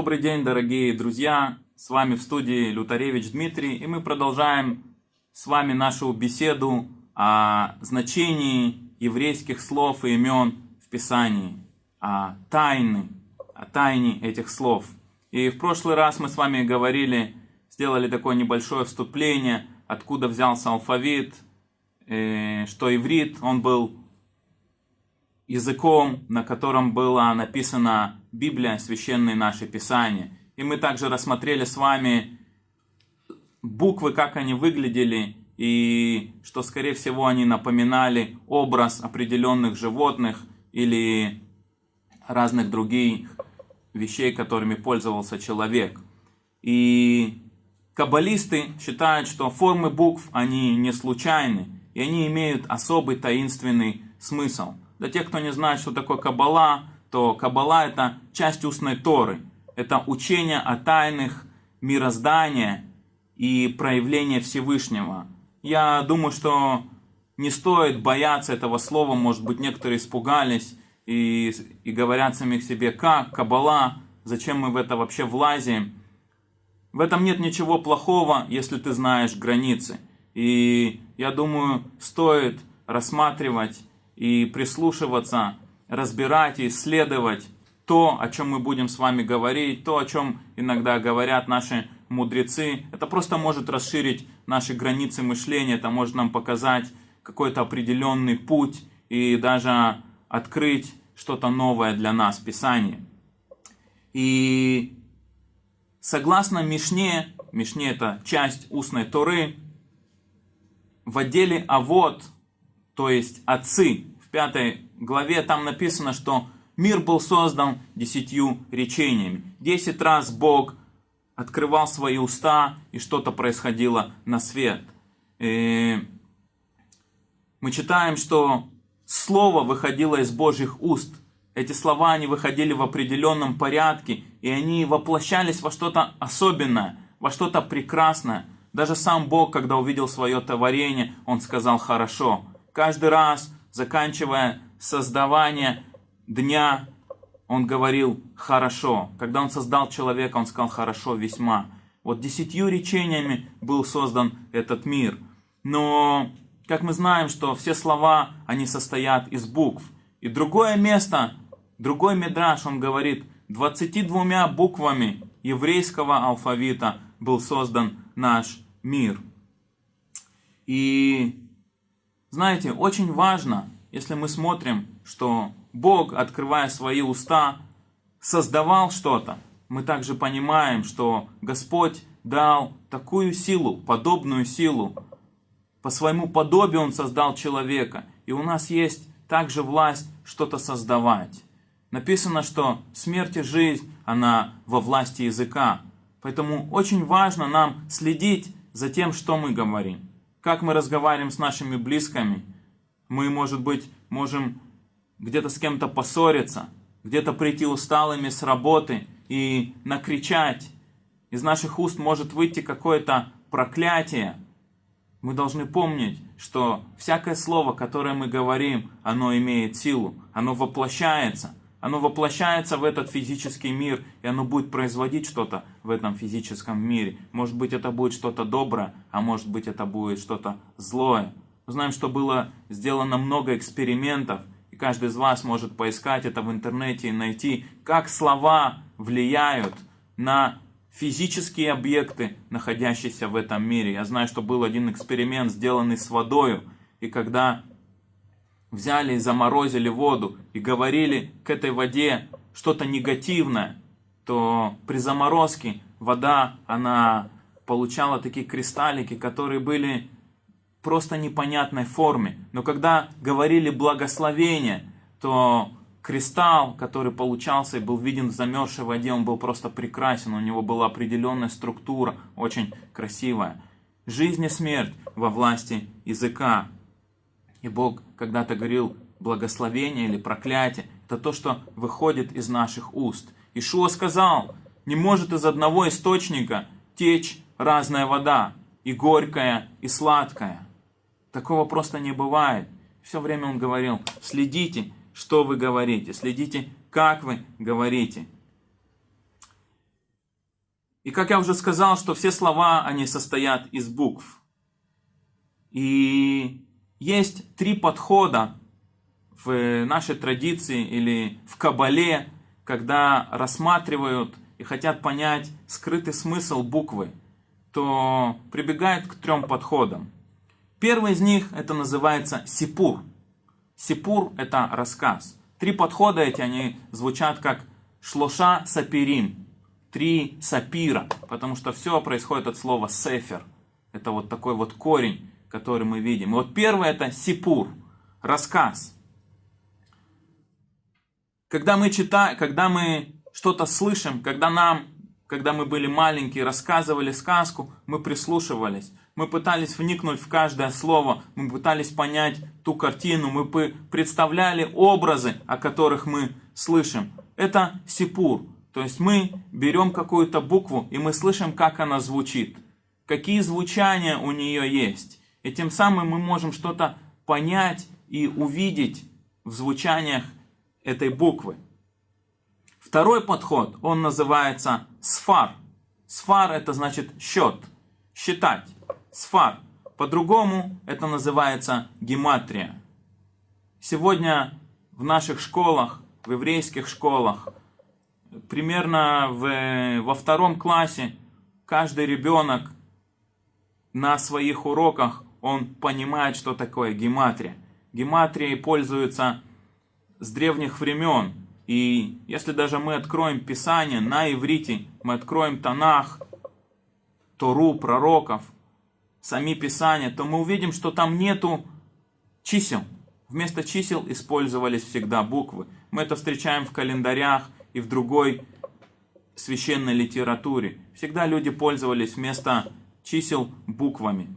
Добрый день, дорогие друзья! С вами в студии Лютаревич Дмитрий, и мы продолжаем с вами нашу беседу о значении еврейских слов и имен в Писании, о тайне, о тайне этих слов. И в прошлый раз мы с вами говорили, сделали такое небольшое вступление, откуда взялся алфавит, э, что иврит, он был языком, на котором была написана Библия, священные наши писания. И мы также рассмотрели с вами буквы, как они выглядели, и что, скорее всего, они напоминали образ определенных животных или разных других вещей, которыми пользовался человек. И каббалисты считают, что формы букв, они не случайны, и они имеют особый таинственный смысл. Для тех, кто не знает, что такое Каббала, то Каббала это часть устной Торы. Это учение о тайных мироздания и проявления Всевышнего. Я думаю, что не стоит бояться этого слова. Может быть, некоторые испугались и, и говорят сами к себе, как Каббала, зачем мы в это вообще влазим. В этом нет ничего плохого, если ты знаешь границы. И я думаю, стоит рассматривать и прислушиваться, разбирать и исследовать то, о чем мы будем с вами говорить, то, о чем иногда говорят наши мудрецы. Это просто может расширить наши границы мышления, это может нам показать какой-то определенный путь и даже открыть что-то новое для нас Писании. И согласно Мишне, Мишне это часть устной Торы, в отделе «Авод», то есть «Отцы», пятой главе там написано, что мир был создан десятью речениями. Десять раз Бог открывал свои уста, и что-то происходило на свет. И мы читаем, что Слово выходило из Божьих уст. Эти слова, они выходили в определенном порядке, и они воплощались во что-то особенное, во что-то прекрасное. Даже сам Бог, когда увидел свое творение, Он сказал «хорошо». Каждый раз заканчивая создавание дня, он говорил «хорошо». Когда он создал человека, он сказал «хорошо весьма». Вот десятью речениями был создан этот мир. Но, как мы знаем, что все слова, они состоят из букв. И другое место, другой мидраш, он говорит, 22 буквами еврейского алфавита был создан наш мир. И знаете, очень важно, если мы смотрим, что Бог, открывая свои уста, создавал что-то, мы также понимаем, что Господь дал такую силу, подобную силу. По своему подобию Он создал человека. И у нас есть также власть что-то создавать. Написано, что смерть и жизнь, она во власти языка. Поэтому очень важно нам следить за тем, что мы говорим как мы разговариваем с нашими близкими. Мы, может быть, можем где-то с кем-то поссориться, где-то прийти усталыми с работы и накричать. Из наших уст может выйти какое-то проклятие. Мы должны помнить, что всякое слово, которое мы говорим, оно имеет силу, оно воплощается. Оно воплощается в этот физический мир, и оно будет производить что-то в этом физическом мире. Может быть, это будет что-то доброе, а может быть, это будет что-то злое. Мы знаем, что было сделано много экспериментов, и каждый из вас может поискать это в интернете и найти, как слова влияют на физические объекты, находящиеся в этом мире. Я знаю, что был один эксперимент, сделанный с водой, и когда взяли и заморозили воду и говорили к этой воде что-то негативное, то при заморозке вода, она получала такие кристаллики, которые были просто непонятной форме. Но когда говорили благословение, то кристалл, который получался и был виден в замерзшей воде, он был просто прекрасен, у него была определенная структура, очень красивая. Жизнь и смерть во власти языка. И Бог когда-то говорил, благословение или проклятие, это то, что выходит из наших уст. Ишуа сказал, не может из одного источника течь разная вода, и горькая, и сладкая. Такого просто не бывает. Все время он говорил, следите, что вы говорите, следите, как вы говорите. И как я уже сказал, что все слова, они состоят из букв. И есть три подхода в нашей традиции или в Кабале, когда рассматривают и хотят понять скрытый смысл буквы, то прибегают к трем подходам. Первый из них это называется сипур. Сипур это рассказ. Три подхода эти, они звучат как шлоша сапирим, три сапира, потому что все происходит от слова сефер. Это вот такой вот корень, который мы видим. И вот первое это сипур, рассказ. Когда мы читаем, когда мы что-то слышим, когда нам, когда мы были маленькие, рассказывали сказку, мы прислушивались. Мы пытались вникнуть в каждое слово, мы пытались понять ту картину, мы представляли образы, о которых мы слышим. Это сипур. То есть мы берем какую-то букву и мы слышим, как она звучит. Какие звучания у нее есть. И тем самым мы можем что-то понять и увидеть в звучаниях этой буквы. Второй подход, он называется сфар. Сфар это значит счет, считать. Сфар. По-другому это называется гематрия. Сегодня в наших школах, в еврейских школах, примерно в, во втором классе каждый ребенок на своих уроках он понимает, что такое гематрия. Гематрией пользуются с древних времен. И если даже мы откроем Писание на иврите, мы откроем Танах, Тору, пророков, сами Писания, то мы увидим, что там нету чисел. Вместо чисел использовались всегда буквы. Мы это встречаем в календарях и в другой священной литературе. Всегда люди пользовались вместо чисел буквами.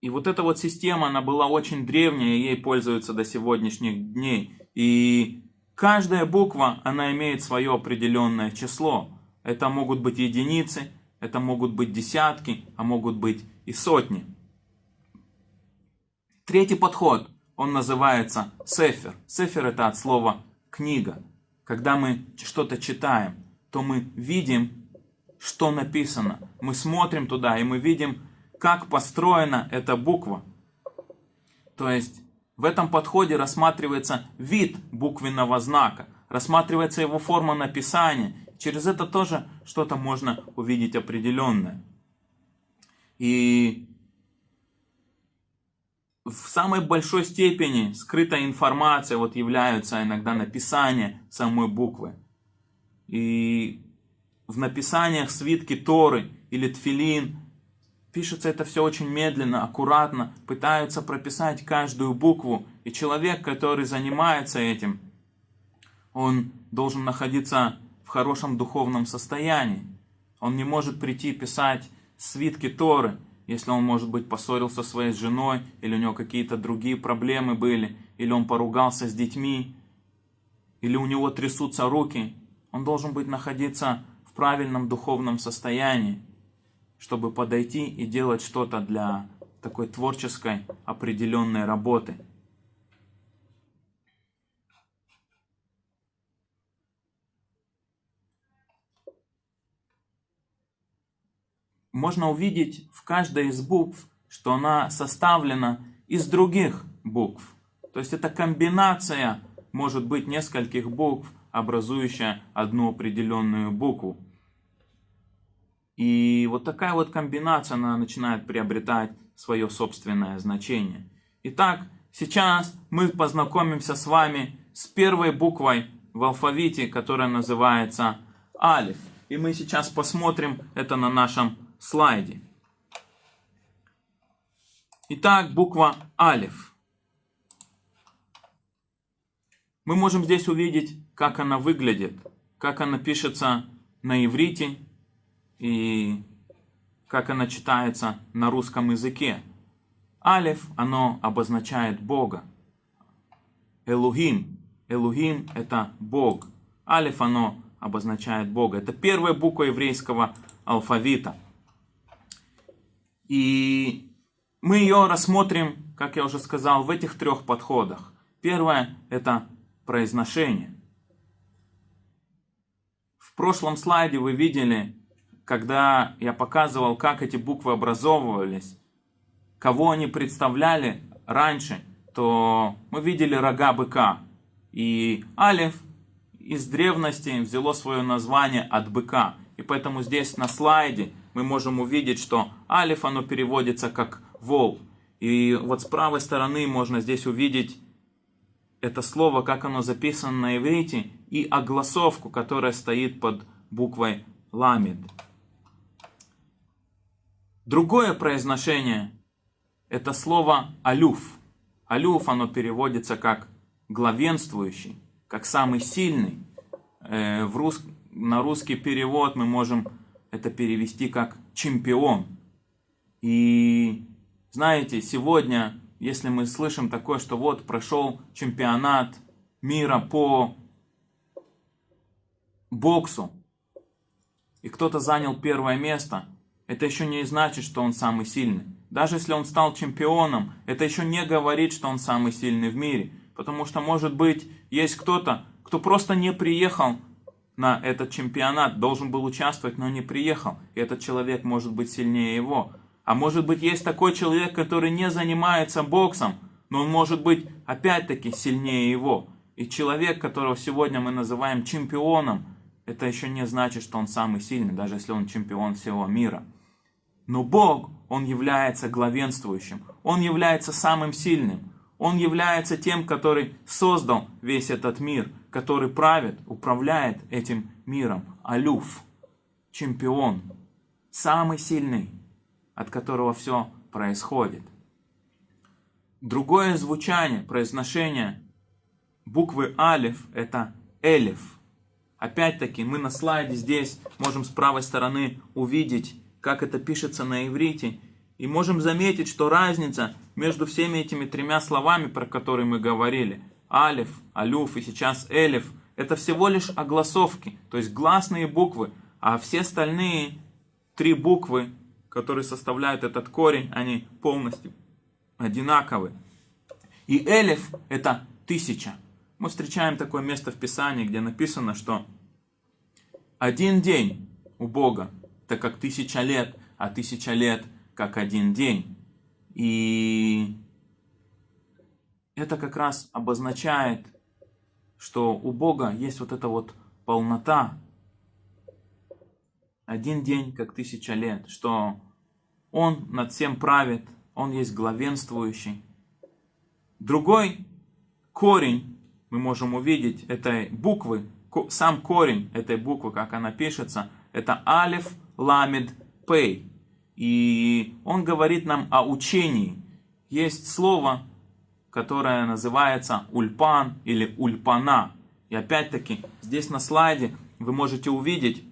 И вот эта вот система, она была очень древняя, ей пользуются до сегодняшних дней. И каждая буква, она имеет свое определенное число. Это могут быть единицы, это могут быть десятки, а могут быть и сотни. Третий подход, он называется сефер. Сефер это от слова книга. Когда мы что-то читаем, то мы видим, что написано. Мы смотрим туда, и мы видим, как построена эта буква. То есть в этом подходе рассматривается вид буквенного знака, рассматривается его форма написания. Через это тоже что-то можно увидеть определенное. И в самой большой степени скрытая информация вот являются иногда написание самой буквы. И в написаниях свитки Торы или Тфилин Пишется это все очень медленно, аккуратно, пытаются прописать каждую букву. И человек, который занимается этим, он должен находиться в хорошем духовном состоянии. Он не может прийти писать свитки Торы, если он, может быть, поссорился со своей женой, или у него какие-то другие проблемы были, или он поругался с детьми, или у него трясутся руки. Он должен быть находиться в правильном духовном состоянии чтобы подойти и делать что-то для такой творческой определенной работы. Можно увидеть в каждой из букв, что она составлена из других букв. То есть это комбинация может быть нескольких букв, образующая одну определенную букву. И вот такая вот комбинация, она начинает приобретать свое собственное значение. Итак, сейчас мы познакомимся с вами с первой буквой в алфавите, которая называется алиф. И мы сейчас посмотрим это на нашем слайде. Итак, буква алиф. Мы можем здесь увидеть, как она выглядит, как она пишется на иврите и как она читается на русском языке. Алиф, оно обозначает Бога. Элухим. Элухим – это Бог. Алиф, оно обозначает Бога. Это первая буква еврейского алфавита. И мы ее рассмотрим, как я уже сказал, в этих трех подходах. Первое – это произношение. прошлом слайде вы видели, когда я показывал, как эти буквы образовывались, кого они представляли раньше, то мы видели рога быка. И алиф из древности взяло свое название от быка. И поэтому здесь на слайде мы можем увидеть, что алиф оно переводится как вол. И вот с правой стороны можно здесь увидеть это слово, как оно записано на иврите, и огласовку, которая стоит под буквой ламид. Другое произношение – это слово алюф. Алюф, оно переводится как главенствующий, как самый сильный. Э, в рус... На русский перевод мы можем это перевести как чемпион. И знаете, сегодня, если мы слышим такое, что вот прошел чемпионат мира по боксу, и кто-то занял первое место, это еще не значит, что он самый сильный. Даже если он стал чемпионом, это еще не говорит, что он самый сильный в мире. Потому что, может быть, есть кто-то, кто просто не приехал на этот чемпионат, должен был участвовать, но не приехал. И этот человек может быть сильнее его. А может быть есть такой человек, который не занимается боксом, но он может быть опять-таки сильнее его. И человек, которого сегодня мы называем чемпионом, это еще не значит, что он самый сильный, даже если он чемпион всего мира. Но Бог, Он является главенствующим, Он является самым сильным, Он является тем, который создал весь этот мир, который правит, управляет этим миром. Алюф, чемпион, самый сильный от которого все происходит. Другое звучание, произношение буквы алиф – это элиф. Опять-таки, мы на слайде здесь можем с правой стороны увидеть, как это пишется на иврите, и можем заметить, что разница между всеми этими тремя словами, про которые мы говорили, алиф, алюф и сейчас элиф, это всего лишь огласовки, то есть гласные буквы, а все остальные три буквы которые составляют этот корень, они полностью одинаковы. И элев это тысяча. Мы встречаем такое место в Писании, где написано, что один день у Бога, это как тысяча лет, а тысяча лет как один день. И это как раз обозначает, что у Бога есть вот эта вот полнота, один день как тысяча лет, что он над всем правит, Он есть главенствующий. Другой корень мы можем увидеть этой буквы, сам корень этой буквы, как она пишется, это алиф, ламид, пей. И он говорит нам о учении. Есть слово, которое называется ульпан или ульпана. И опять-таки, здесь на слайде вы можете увидеть,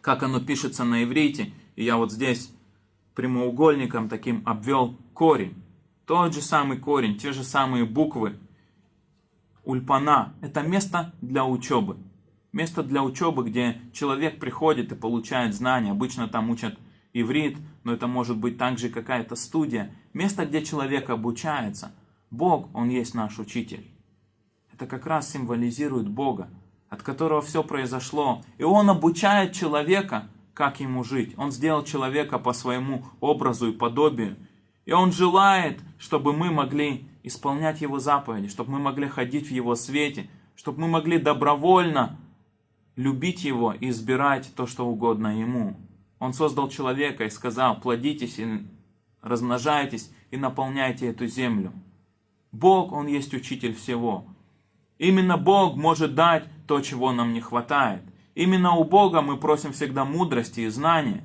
как оно пишется на иврите. И я вот здесь прямоугольником таким обвел корень. Тот же самый корень, те же самые буквы. Ульпана – это место для учебы. Место для учебы, где человек приходит и получает знания. Обычно там учат иврит, но это может быть также какая-то студия. Место, где человек обучается. Бог, Он есть наш учитель. Это как раз символизирует Бога, от которого все произошло. И Он обучает человека как ему жить. Он сделал человека по своему образу и подобию. И Он желает, чтобы мы могли исполнять Его заповеди, чтобы мы могли ходить в Его свете, чтобы мы могли добровольно любить Его и избирать то, что угодно Ему. Он создал человека и сказал, плодитесь и размножайтесь и наполняйте эту землю. Бог, Он есть учитель всего. Именно Бог может дать то, чего нам не хватает. Именно у Бога мы просим всегда мудрости и знания.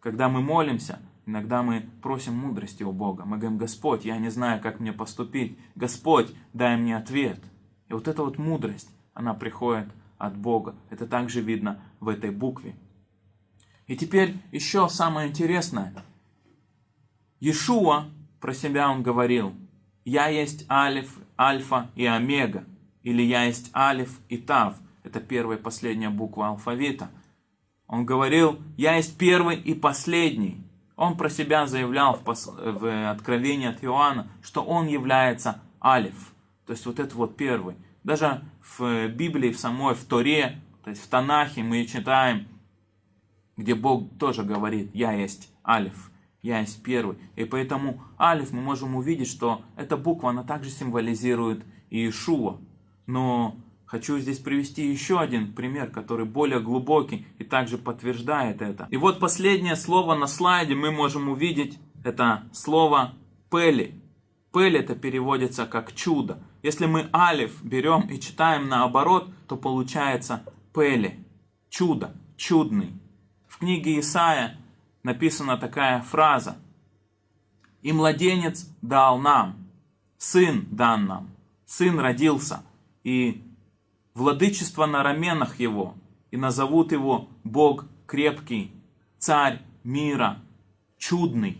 Когда мы молимся, иногда мы просим мудрости у Бога. Мы говорим, Господь, я не знаю, как мне поступить. Господь, дай мне ответ. И вот эта вот мудрость, она приходит от Бога. Это также видно в этой букве. И теперь еще самое интересное. Иешуа, про себя он говорил, «Я есть Алиф, Альфа и Омега», или «Я есть Алиф и Тав». Это первая и последняя буква алфавита. Он говорил, я есть первый и последний. Он про себя заявлял в, пос... в Откровении от Иоанна, что он является Алиф. То есть вот это вот первый. Даже в Библии, в самой, в Торе, То есть в Танахе мы читаем, где Бог тоже говорит, я есть Алиф, я есть первый. И поэтому Алиф мы можем увидеть, что эта буква, она также символизирует Иешуа. Но хочу здесь привести еще один пример, который более глубокий и также подтверждает это. И вот последнее слово на слайде мы можем увидеть, это слово Пели. Пель это переводится как чудо. Если мы алиф берем и читаем наоборот, то получается Пели. Чудо, чудный. В книге Исаия написана такая фраза. «И младенец дал нам, сын дан нам, сын родился, и владычество на раменах его, и назовут его Бог крепкий, царь мира, чудный».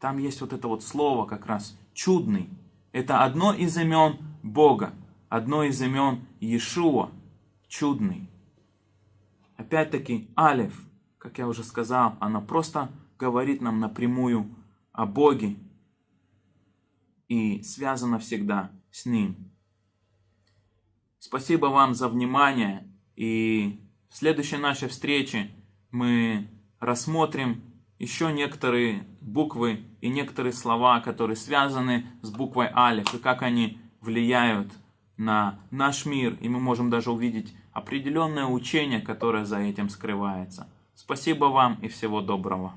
Там есть вот это вот слово как раз чудный. Это одно из имен Бога, одно из имен Иешуа, чудный. Опять-таки, Алиф, как я уже сказал, она просто говорит нам напрямую о Боге и связана всегда с Ним. Спасибо вам за внимание и в следующей нашей встрече мы рассмотрим еще некоторые буквы и некоторые слова, которые связаны с буквой Алиф, и как они влияют на наш мир, и мы можем даже увидеть определенное учение, которое за этим скрывается. Спасибо вам и всего доброго.